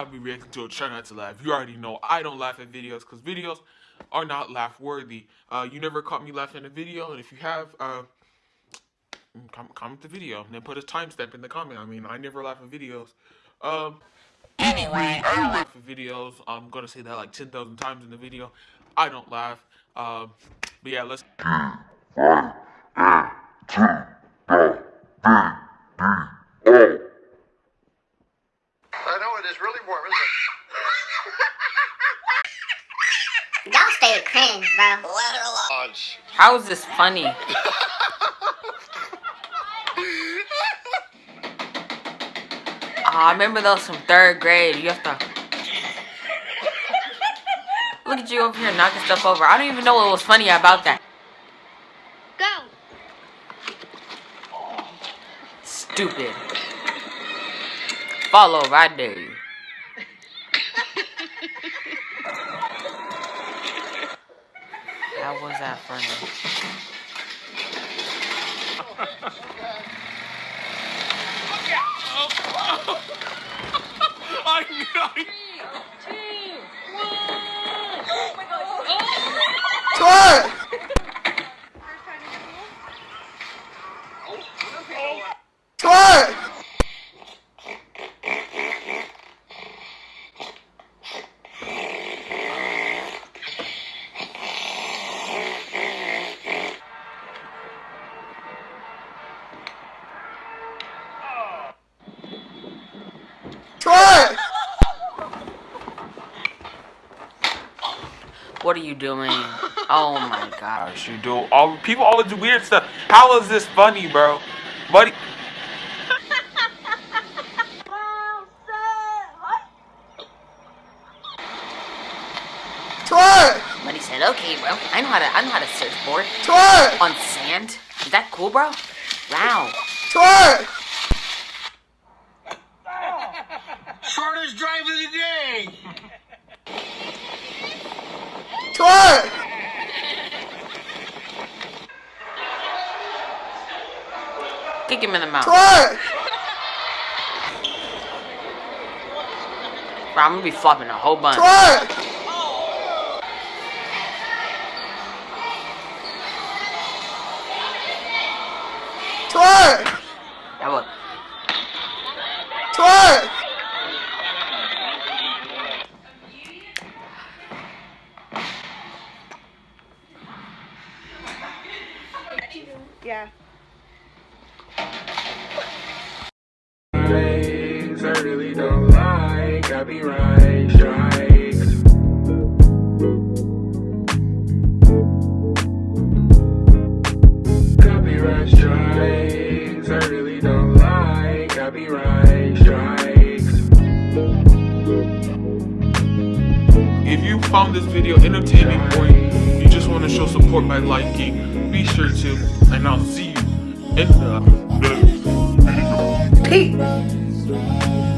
I'll be reacting to a try not to laugh. You already know I don't laugh at videos because videos are not laugh worthy. Uh, you never caught me laughing at a video, and if you have, uh, com- comment the video and then put a timestamp in the comment. I mean, I never laugh at videos. Um, anyway, I don't laugh at videos. I'm gonna say that like ten thousand times in the video. I don't laugh. Um, but yeah, let's. I know it is really warm, isn't it? don't stay cringe, bro. Let her alone. How is this funny? Ah, I remember those from third grade. You have to look at you over here knocking stuff over. I don't even know what was funny about that. Go. Stupid. Fall over, I dare you. How was that funny? I, I, Twerk! Twerk! Twerk! What are you doing? Oh my gosh. gosh, you do. All people always do weird stuff. How is this funny, bro? Buddy. Twerk! But he said, okay, bro. I know how to I know how to surfboard. Twerk! On sand? Is that cool, bro? Wow. Twerk! Shortest drive of the day. Twerk! Kick him in the mouth. Twerk! Bro, I'm gonna be flopping a whole bunch. Twerk! Twerk! That was Twerk! Yeah. Things I really don't like. Copyright strikes. Copyright strikes. I really don't like. Copyright strikes. If you found this video entertaining or you just want to show support by liking, be sure to, and I'll see you in the. Peace!